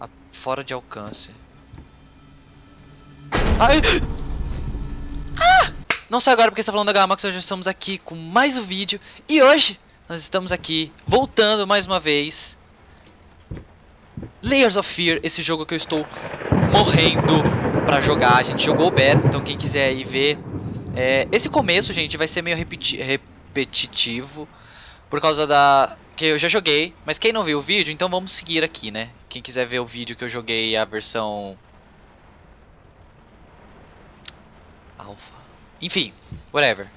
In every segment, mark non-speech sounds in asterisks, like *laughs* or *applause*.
A- fora de alcance. Ai! Ah! Não sei agora porque você tá falando da Gamax, hoje estamos aqui com mais um vídeo. E hoje nós estamos aqui, voltando mais uma vez. Layers of Fear, esse jogo que eu estou morrendo pra jogar. A gente jogou o beta, então quem quiser aí ver. É, esse começo, gente, vai ser meio repeti repetitivo. Por causa da... Que eu já joguei, mas quem não viu o vídeo, então vamos seguir aqui, né? Quem quiser ver o vídeo que eu joguei, a versão... Alpha. Enfim, whatever.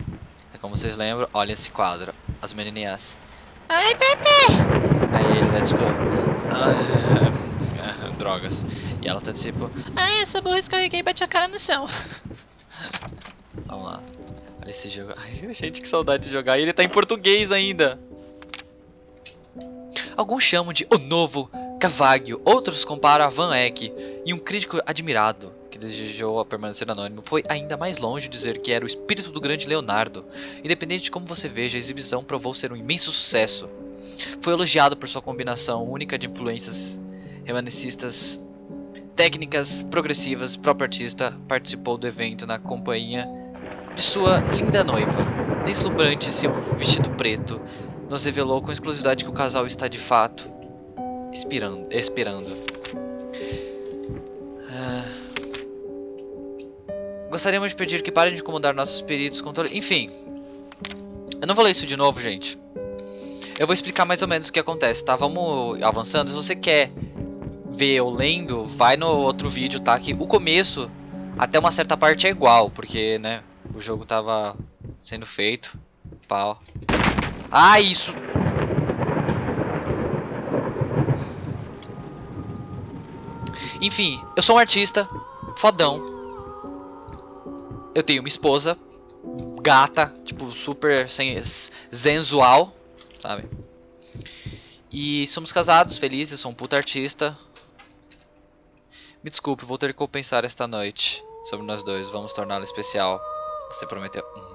É como vocês lembram, olha esse quadro. As menininhas. Ai, Pepe! Aí ele tá tipo... *laughs* Drogas. E ela tá tipo... Ai, essa burra escorreguei e bati a cara no chão. *laughs* Vamos lá. Olha esse jogo. Ai, *laughs* gente, que saudade de jogar. E ele tá em português ainda. Alguns chamam de o novo Cavaggio, outros comparam a Van Eyck, e um crítico admirado, que desejou permanecer anônimo, foi ainda mais longe de dizer que era o espírito do grande Leonardo. Independente de como você veja, a exibição provou ser um imenso sucesso. Foi elogiado por sua combinação única de influências remanescistas, técnicas progressivas. O próprio artista participou do evento na companhia de sua linda noiva. Deslumbrante seu vestido preto, nos revelou com exclusividade que o casal está de fato esperando. esperando. Ah. Gostaríamos de pedir que parem de incomodar nossos espíritos com todo... Enfim. Eu não vou ler isso de novo, gente. Eu vou explicar mais ou menos o que acontece, tá? Vamos avançando. Se você quer ver eu lendo, vai no outro vídeo, tá? Que o começo, até uma certa parte é igual, porque, né? O jogo tava sendo feito. Pau. Ah, isso! Enfim, eu sou um artista, fodão. Eu tenho uma esposa, gata, tipo, super sem, sensual, sabe? E somos casados, felizes, sou um puta artista. Me desculpe, vou ter que compensar esta noite sobre nós dois. Vamos torná-la especial. Você prometeu.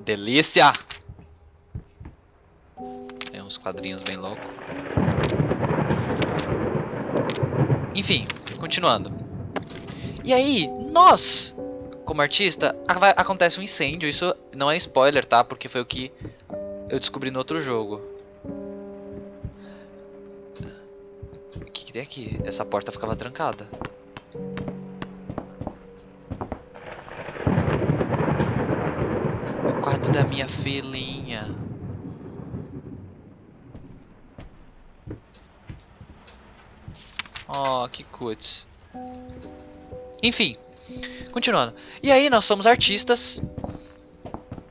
Delícia! Tem uns quadrinhos bem loucos. Enfim, continuando. E aí, nós, como artista, acontece um incêndio. Isso não é spoiler, tá? Porque foi o que eu descobri no outro jogo. O que, que tem aqui? Essa porta ficava trancada. Da minha filhinha. Oh, que cuts. Enfim, continuando. E aí nós somos artistas.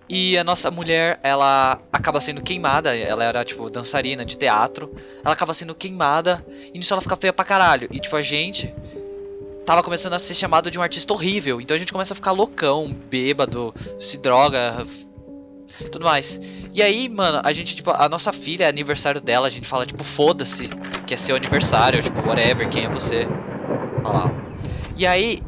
E a nossa mulher, ela acaba sendo queimada. Ela era, tipo, dançarina de teatro. Ela acaba sendo queimada. E nisso ela fica feia pra caralho. E, tipo, a gente tava começando a ser chamado de um artista horrível. Então a gente começa a ficar loucão, bêbado, se droga, tudo mais. E aí, mano, a gente, tipo, a nossa filha, é aniversário dela, a gente fala, tipo, foda-se, que é seu aniversário, tipo, whatever, quem é você? Olha lá. E aí,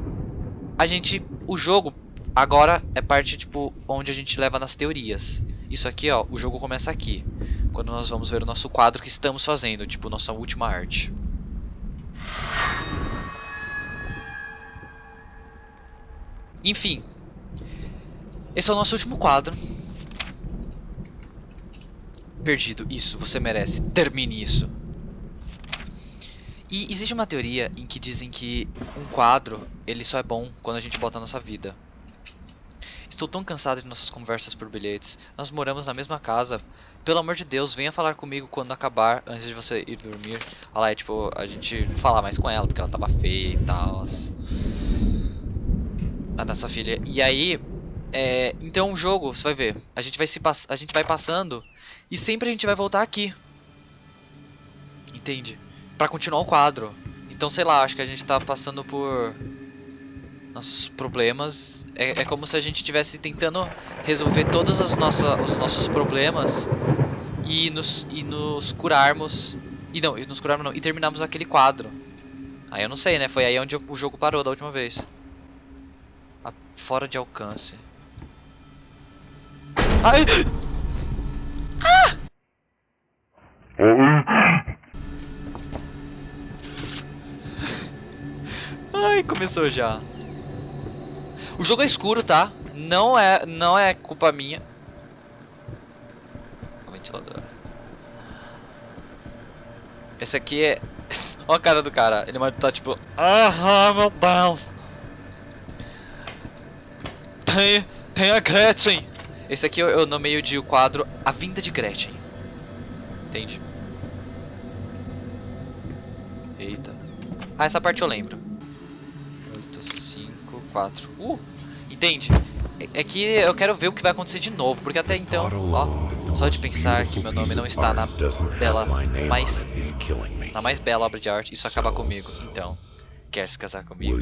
a gente, o jogo agora é parte, tipo, onde a gente leva nas teorias. Isso aqui, ó, o jogo começa aqui. Quando nós vamos ver o nosso quadro que estamos fazendo, tipo, nossa última arte. Enfim, esse é o nosso último quadro. Perdido, isso, você merece. Termine isso. E existe uma teoria em que dizem que um quadro, ele só é bom quando a gente bota a nossa vida. Estou tão cansado de nossas conversas por bilhetes. Nós moramos na mesma casa. Pelo amor de Deus, venha falar comigo quando acabar, antes de você ir dormir. Olha lá, é, tipo, a gente falar mais com ela, porque ela tava feia e tal. A nossa filha. E aí, é, então o jogo, você vai ver, a gente vai, se a gente vai passando e sempre a gente vai voltar aqui. Entende? Pra continuar o quadro. Então, sei lá, acho que a gente tá passando por nossos problemas. É, é como se a gente estivesse tentando resolver todos os, nossos problemas e nos, e nos curarmos. E não, e nos curarmos não, e terminarmos aquele quadro. Aí eu não sei, né? Foi aí onde o jogo parou da última vez. A, fora de alcance. Ai! Ah! Ai, começou já. O jogo é escuro, tá? Não é, não é culpa minha. O ventilador. Esse aqui é... *laughs* Olha a cara do cara. Ele tá tipo... ah meu Deus. Tem, tem a Gretchen. Esse aqui eu, nomeio de o quadro A Vinda de Gretchen. Entende? Eita. Ah, essa parte eu lembro. 8, 5, 4. Uh! Entende? É, é que eu quero ver o que vai acontecer de novo, porque até então, ó, só de pensar que meu nome não está na bela, mais, na mais bela obra de arte, isso acaba comigo. Então, quer se casar comigo?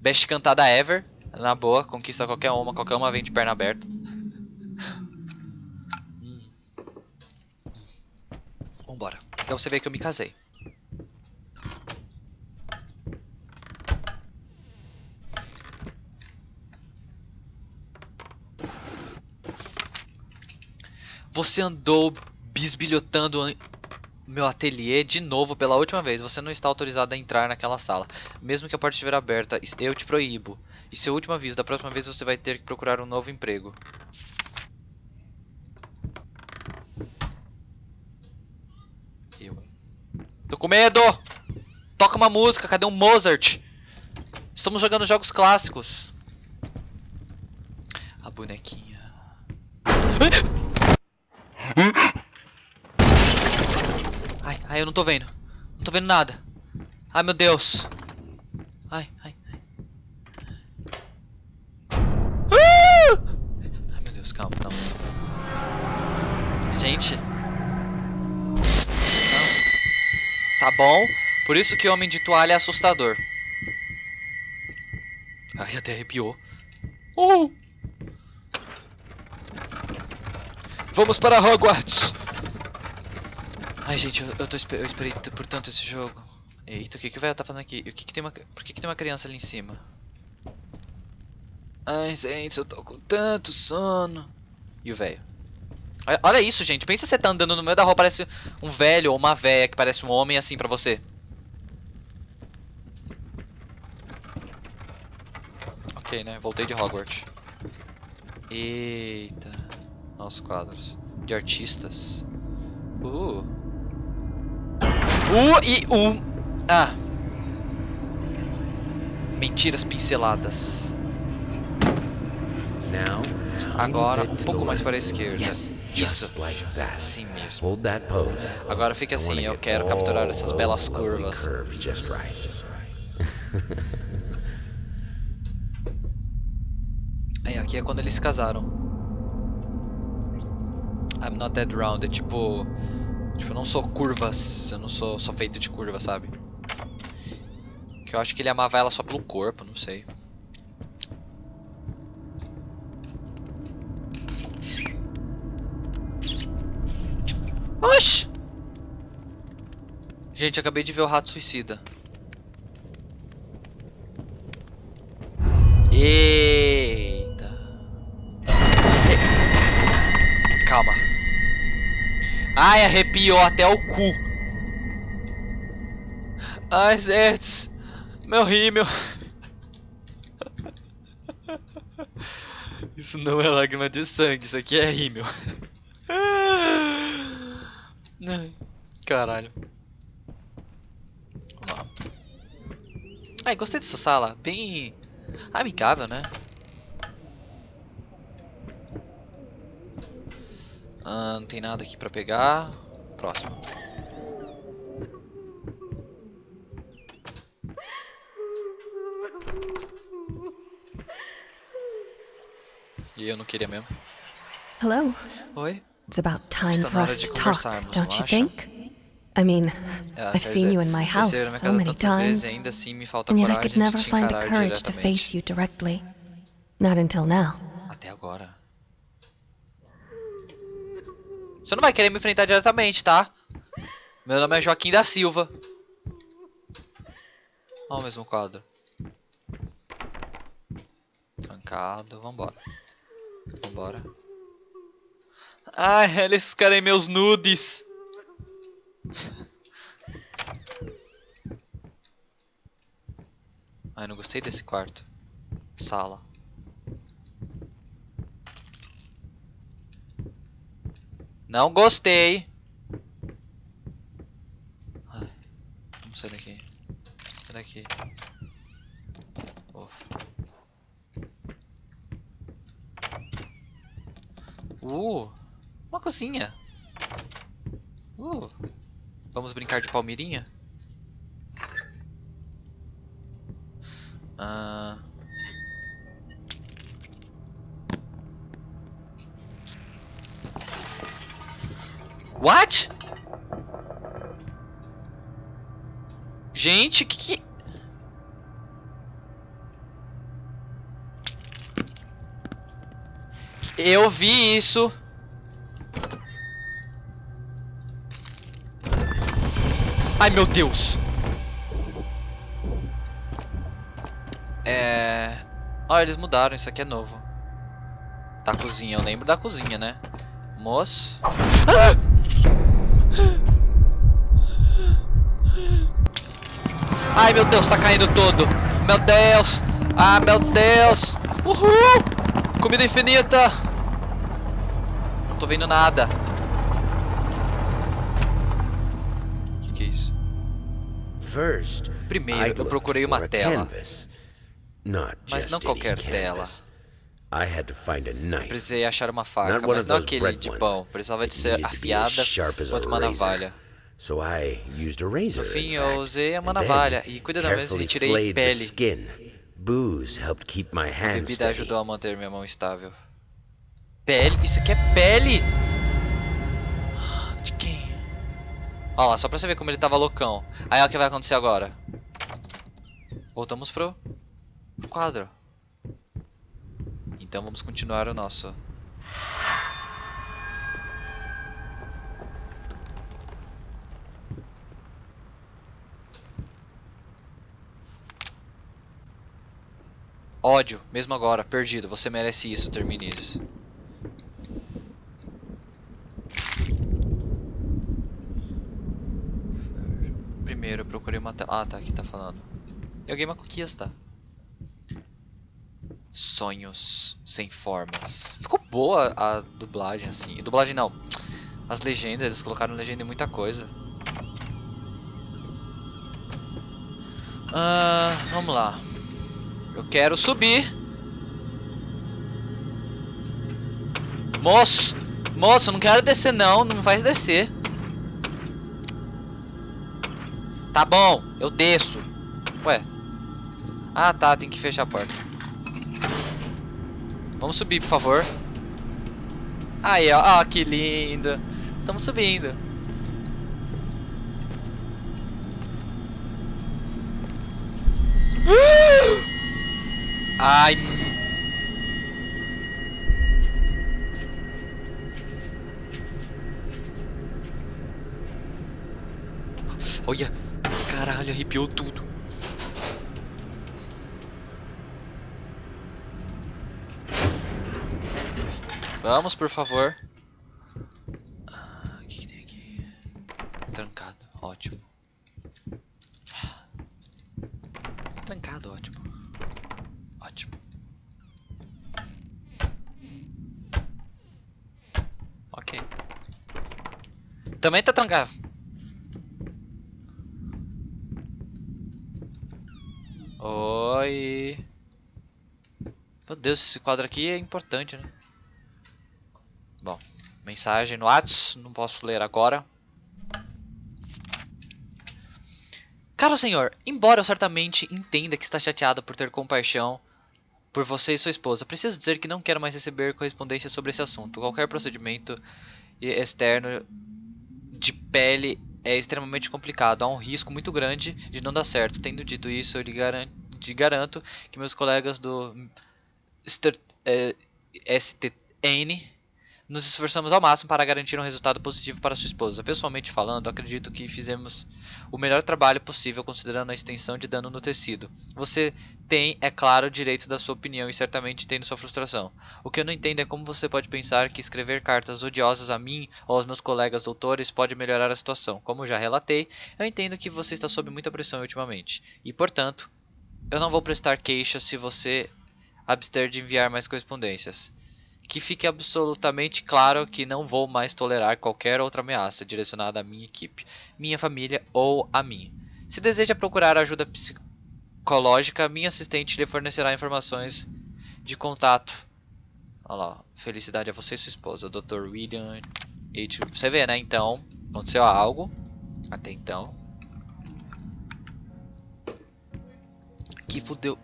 Best cantada ever, na boa, conquista qualquer uma, qualquer uma vem de perna aberta. Vambora. Então você vê que eu me casei. Você andou bisbilhotando meu ateliê de novo pela última vez. Você não está autorizado a entrar naquela sala. Mesmo que a porta estiver aberta, eu te proíbo. E seu último aviso, da próxima vez você vai ter que procurar um novo emprego. Eu. Tô com medo! Toca uma música, cadê um Mozart? Estamos jogando jogos clássicos. A bonequinha. Ai, eu não tô vendo. Não tô vendo nada. Ai, meu Deus. Ai, ai, ai. Ah! Ai, meu Deus, calma, calma. Gente. Não. Tá bom. Por isso que Homem de Toalha é assustador. Ai, até arrepiou. Uh! Vamos para Hogwarts! Ai, gente, eu, eu, tô, eu esperei por tanto esse jogo. Eita, o que que o velho tá fazendo aqui? O que que tem uma, por que que tem uma criança ali em cima? Ai, gente, eu tô com tanto sono. E o velho? Olha, olha, isso, gente. Pensa você tá andando no meio da rua, parece um velho ou uma velha que parece um homem assim pra você. Ok, né? Voltei de Hogwarts. Eita. Nossos quadros. De artistas. Uh. Uh e um. Ah. Mentiras pinceladas. Agora um pouco mais para a esquerda. Isso. Assim mesmo. Agora fique assim, eu quero capturar essas belas curvas. Aí, *laughs* aqui é quando eles se casaram. I'm not that round, é tipo... Tipo, eu não sou curvas, eu não sou só feito de curvas, sabe? Que eu acho que ele amava ela só pelo corpo, não sei. Oxi! Gente, acabei de ver o rato suicida. Ai, arrepiou até o cu. Ai, Zets. Meu rímel. *laughs* Isso não é lágrima de sangue, isso aqui é rímel. *laughs* Caralho. Vamos lá. Ai, gostei dessa sala. Bem amigável, né? Ah, não tem nada aqui pra pegar. Próximo. E eu não queria mesmo. Hello. Oi? It's about time Está for us hora de to talk, don't you think? I mean, É, I've seen dizer, you in my house so many vezes times, ainda assim me falta and yet I could never find the courage to face you directly. Not until now. Até agora. Você não vai querer me enfrentar diretamente, tá? Meu nome é Joaquim da Silva. Olha o mesmo quadro. Trancado, vambora. Vambora. Ai, eles querem meus nudes. Ai, não gostei desse quarto. Sala. Não gostei. Vamos sair daqui. Sai daqui. Ufa. Uh, uma cozinha. Uh, vamos brincar de palmeirinha? Gente, que que... Eu vi isso. Ai, meu Deus. É... Olha, eles mudaram, isso aqui é novo. Da cozinha, eu lembro da cozinha, né? Moço... Ah! Ai, meu Deus, tá caindo tudo. Meu Deus. Ah, meu Deus. Uhul. Comida infinita. Não tô vendo nada. O que, que é isso? First, Primeiro, eu procurei uma tela. Mas não qualquer tela. knife. Precisei achar uma faca, mas não aquele de pão. Precisava de ser afiada quanto uma navalha. So I used a razor. No fim, eu usei uma navalha e cuidadosamente retirei pele. skin. Booze helped keep my A bebida steady. ajudou a manter minha mão estável. Pele? Isso aqui é pele? De quem? Ó lá, só pra você ver como ele tava loucão. Aí olha o que vai acontecer agora. Voltamos pro quadro. Então vamos continuar o nosso. Ódio, mesmo agora, perdido. Você merece isso, termine isso. Primeiro eu procurei uma tela. Ah, tá, aqui tá falando. Eu ganhei uma conquista. Sonhos sem formas. Ficou boa a dublagem, assim. Dublagem não. As legendas, eles colocaram legenda em muita coisa. Ah, vamos lá. Eu quero subir. Moço, moço, não quero descer não, não faz descer. Tá bom, eu desço. Ué. Ah, tá, tem que fechar a porta. Vamos subir, por favor. Aí, ó, ó que lindo. Estamos subindo. Ai. Olha, caralho, arrepiou tudo. Vamos, por favor. Ah, O que, que tem aqui? Trancado, ótimo. Trancado, ótimo. Ótimo. Ok. Também tá trancado. Oi. Meu Deus, esse quadro aqui é importante, né? Bom, mensagem no Whats, não posso ler agora. Caro senhor, embora eu certamente entenda que está chateado por ter compaixão por você e sua esposa, preciso dizer que não quero mais receber correspondência sobre esse assunto. Qualquer procedimento externo de pele é extremamente complicado. Há um risco muito grande de não dar certo. Tendo dito isso, eu lhe garan- lhe garanto que meus colegas do STN nos esforçamos ao máximo para garantir um resultado positivo para sua esposa. Pessoalmente falando, acredito que fizemos o melhor trabalho possível considerando a extensão de dano no tecido. Você tem, é claro, o direito da sua opinião e certamente entendo sua frustração. O que eu não entendo é como você pode pensar que escrever cartas odiosas a mim ou aos meus colegas doutores pode melhorar a situação. Como já relatei, eu entendo que você está sob muita pressão ultimamente e, portanto, Eu não vou prestar queixa se você abster de enviar mais correspondências. Que fique absolutamente claro que não vou mais tolerar qualquer outra ameaça direcionada à minha equipe, minha família ou a mim. Se deseja procurar ajuda psicológica, minha assistente lhe fornecerá informações de contato. Olha lá, felicidade a você e sua esposa, Dr. William H. Você vê, né? Então, aconteceu algo. Até então. Que fudeu.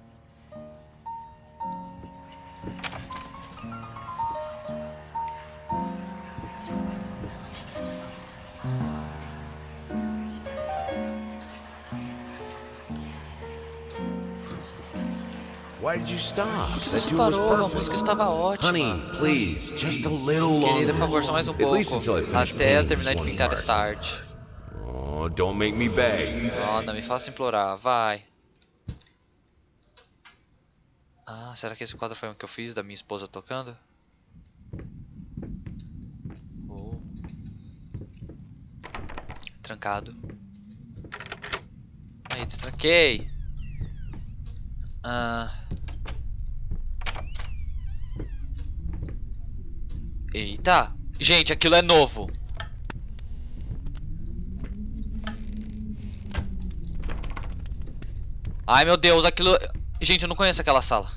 Why did you stop? Por que você parou? A música estava ótima. Honey, please, just a little longer. Querida, por favor, só mais um At pouco. Até eu terminar de pintar esta arte. Oh, don't make me beg. Oh, não me faça implorar, vai. Ah, será que esse quadro foi o que eu fiz da minha esposa tocando? Oh. Trancado. Aí, destranquei. Ah. Eita. Gente, aquilo é novo. Ai meu Deus, aquilo. Gente, eu não conheço aquela sala.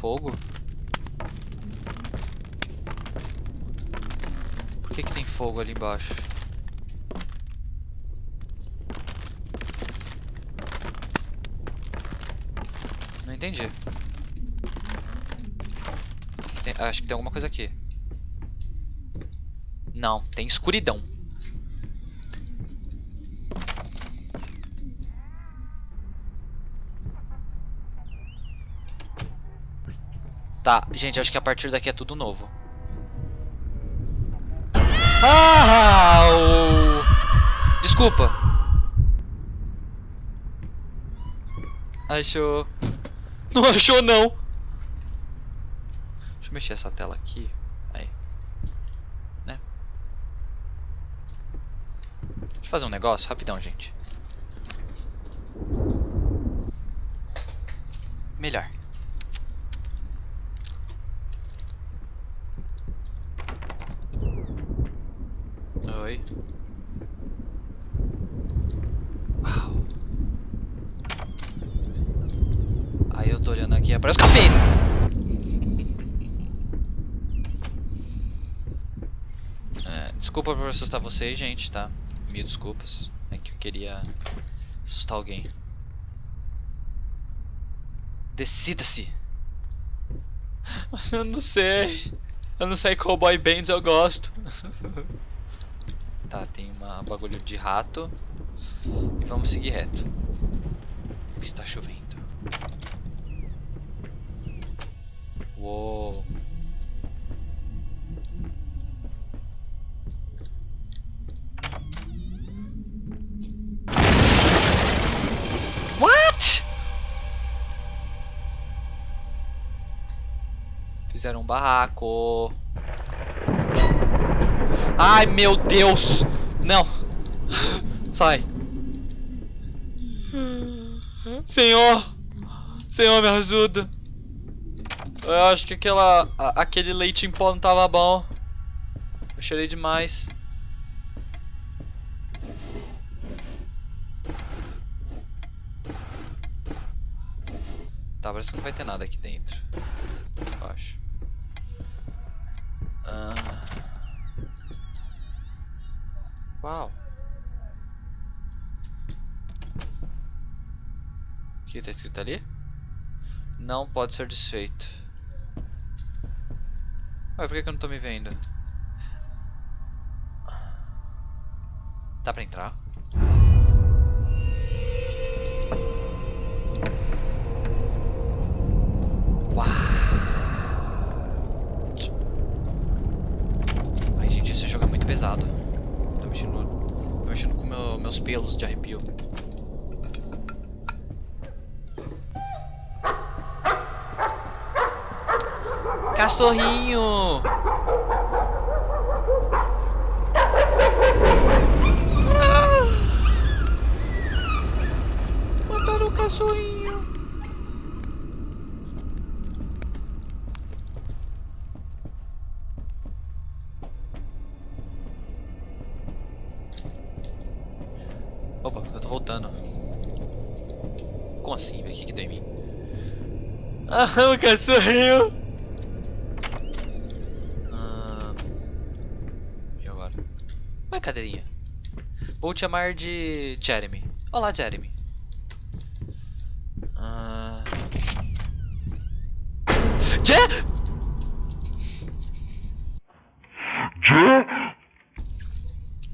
Fogo? Por que, que tem fogo ali embaixo? Não entendi. Tem- acho que tem alguma coisa aqui. Não, tem escuridão. Tá, gente, acho que a partir daqui é tudo novo. Ah! o- Desculpa. Achou. Não achou não. Deixa eu mexer essa tela aqui. Aí. Né? Deixa eu fazer um negócio rapidão, gente. Melhor. Oi. Uau. Aí eu tô olhando aqui, aparece o café! É, desculpa por assustar vocês, gente, tá? Mil desculpas. É que eu queria assustar alguém. Decida-se! *laughs* Eu não sei. Eu não sei qual boy bands eu gosto. *laughs* tá, tem uma bagulho de rato. E vamos seguir reto. Está chovendo. Uou. Fizeram um barraco. Ai, meu Deus! Não! Sai! Senhor! Senhor, me ajuda! Eu acho que aquela, a- aquele leite em pó não tava bom. Eu cheirei demais. Tá, parece que não vai ter nada aqui Uau. O que tá escrito ali? Não pode ser desfeito. Ué, por que, que eu não tô me vendo? Dá pra entrar? Cachorrinho! Ah! Mataram o cachorrinho! Opa, eu tô voltando. Como assim, velho? O que que deu em mim? Ah, o cachorrinho! Te chamar de Jeremy. Olá, Jeremy. Ah... Je...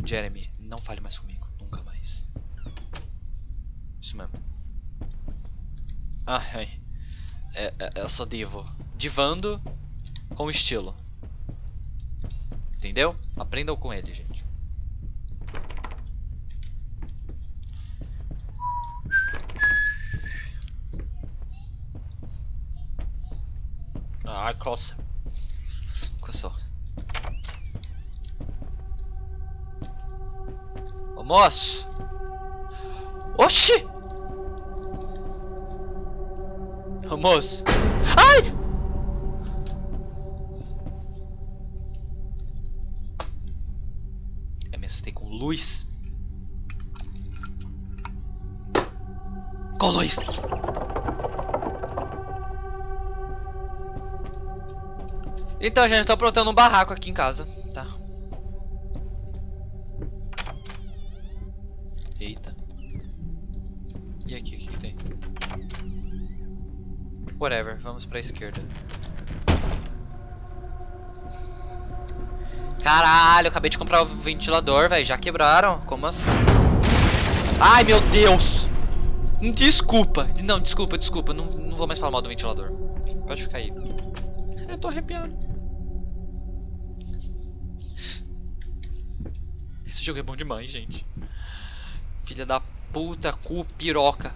Jeremy, não fale mais comigo. Nunca mais. Isso mesmo. Ai, ai. É, é, eu sou divo. Divando com estilo. Entendeu? Aprendam com ele, gente. Coça. Coçou. Ô moço! Oxi! Ô! Ai! Eu me assustei com luz. Com luz! Então, gente, eu tô aprontando um barraco aqui em casa, tá? Eita. E aqui, o que, que tem? Whatever, vamos pra esquerda. Caralho, acabei de comprar o ventilador, velho. Já quebraram? Como assim? Ai, meu Deus! Desculpa. Não, desculpa, desculpa. Não, não vou mais falar mal do ventilador. Pode ficar aí. Eu tô arrepiando. Esse jogo é bom demais, gente. Filha da puta, cu, piroca.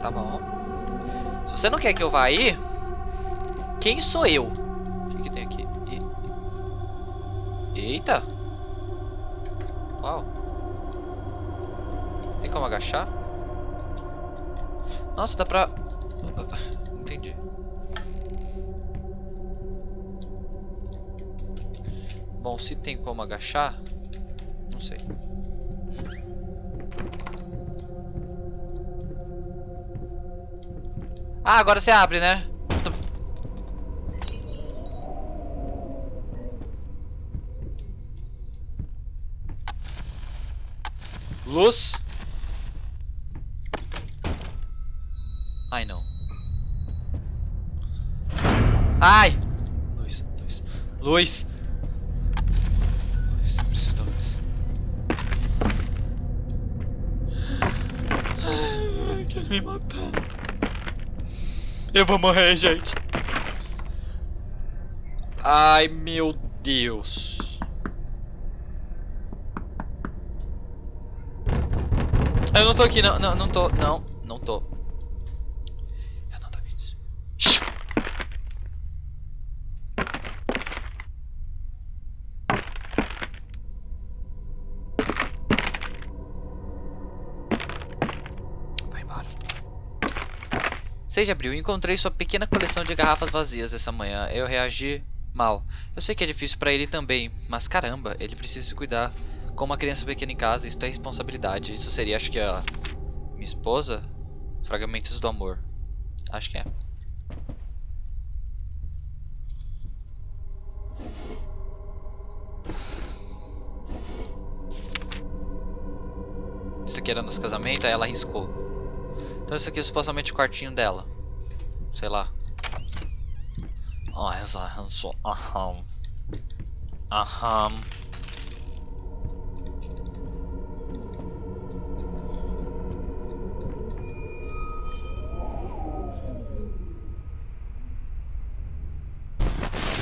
Tá bom. Se você não quer que eu vá aí, quem sou eu? O que, que tem aqui? E... Eita! Uau! Tem como agachar? Nossa, dá pra... *laughs* Entendi. Bom, se tem como agachar, não sei. Ah, agora você abre, né? Luz. Ai, não. Ai! Luz, luz. Luz! Eu vou morrer, gente. Ai, meu Deus. Eu não tô aqui, não, não, não tô, não, não tô. Eu não tô aqui. Shhh. Vai embora. 6 de abril, encontrei sua pequena coleção de garrafas vazias essa manhã. Eu reagi mal. Eu sei que é difícil pra ele também, mas caramba, ele precisa se cuidar. Com uma criança pequena em casa, isso é responsabilidade. Isso seria, acho que a minha esposa? Fragmentos do amor. Acho que é. Isso aqui era nosso casamento, aí ela riscou. Então isso aqui é supostamente o quartinho dela. Sei lá. Ah, essa só. Aham. Aham.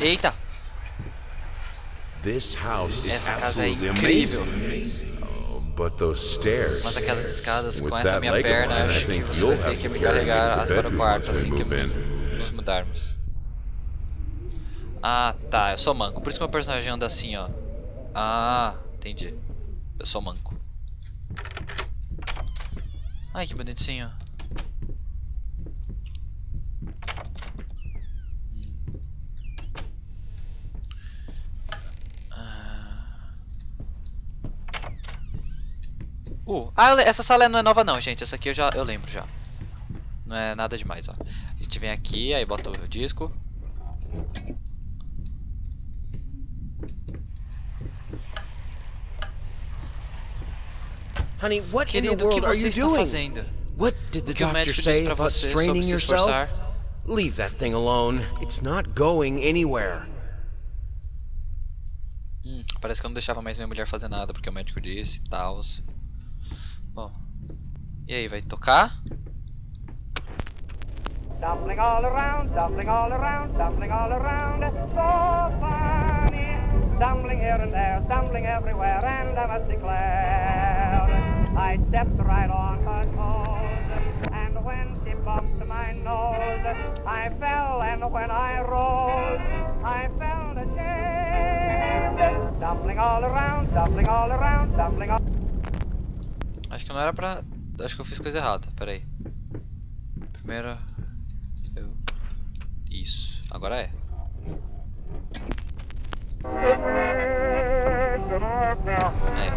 Eita! This house is Essa casa é incrível. Mas aquelas escadas com essa minha perna, acho que você vai ter que me carregar para o quarto assim que nos mudarmos. Ah, tá, eu sou manco. Por isso que meu personagem anda assim, ó. Ah, entendi. Eu sou manco. Ai, que bonitinho. Ah. Uh, ah, essa sala não é nova não, gente. Essa aqui eu já eu lembro já. Não é nada demais, ó. A gente vem aqui, aí bota o disco. Honey, what in the Querido, o que world are você you está doing? fazendo? What did the O que o doctor médico disse about você sobre straining se yourself? esforçar? Leave that thing alone. It's not going anywhere. Hum, parece que eu não deixava mais minha mulher fazer nada porque o médico disse e Bom. E aí, vai tocar? Stumbling all around, stumbling all around, stumbling all around. So funny. Stumbling here and there, stumbling everywhere, and I must declare, I stepped right on her toes. And when she bumped my nose, I fell, and when I rose, I felt ashamed. Stumbling all around, stumbling all around, stumbling all que não era pra. Acho que eu fiz coisa errada. Pera aí. Primeiro. Eu. Isso. Agora é. Aí.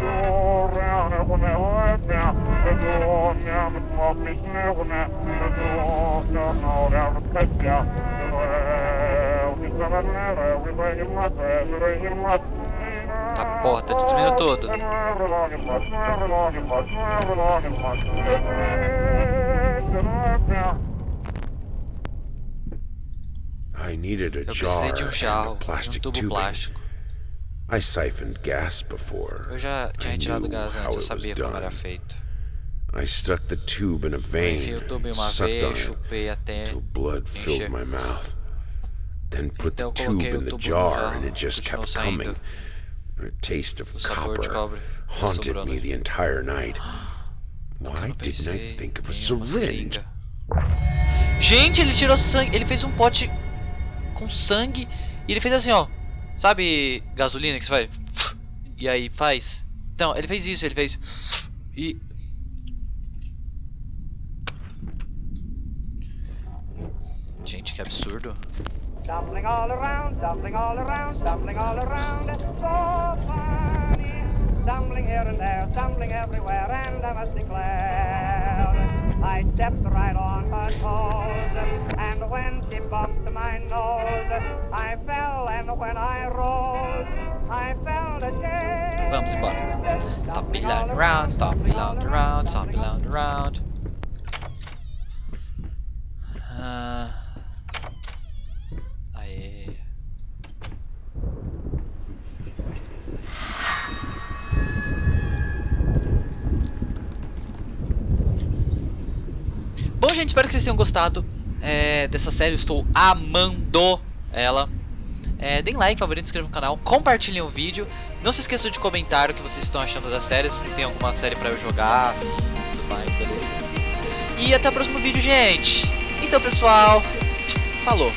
Porra, tá destruindo tudo. I needed a jar de um and a jarro um plastic tubo tubing. plástico. I siphoned gas before. Eu já tinha I retirado gás antes, eu sabia como era feito. I stuck the tube in a vein, o tubo em uma sucked veia, chupei até. till blood filled my mouth. Then put the tube in the jar and it just kept coming. The taste of copper haunted me the entire night. *gasps* Nunca Why didn't I think of a syringe? Gente, ele tirou sangue. Ele fez um pote com sangue e ele fez assim, ó. Sabe gasolina que você faz? E aí faz? Então, ele fez isso, ele fez. E. Gente, que absurdo. Stumbling all around, stumbling all around, stumbling all around. So funny. Stumbling here and there, stumbling everywhere, and I must declare, I stepped right on her toes. And when she bumped my nose, I fell, and when I rose, I felt ashamed. Vamos embora. Stop around, around, stop around, around, stop around, around. Ah. Espero que vocês tenham gostado é, dessa série. Eu estou amando ela. É, deem like, favorito, inscrevam no canal, compartilhem o vídeo. Não se esqueçam de comentar o que vocês estão achando da série, se tem alguma série pra eu jogar, assim, tudo mais, beleza? E até o próximo vídeo, gente. Então, pessoal, falou.